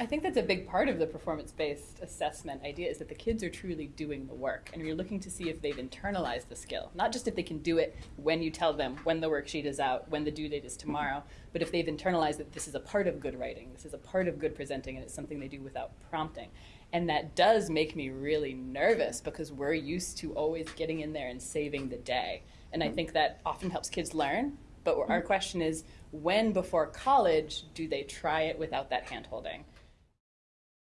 I think that's a big part of the performance-based assessment idea is that the kids are truly doing the work and you're looking to see if they've internalized the skill. Not just if they can do it when you tell them when the worksheet is out, when the due date is tomorrow, but if they've internalized that this is a part of good writing, this is a part of good presenting and it's something they do without prompting. And that does make me really nervous because we're used to always getting in there and saving the day. And I mm-hmm. think that often helps kids learn, but our mm-hmm. question is when before college do they try it without that hand holding?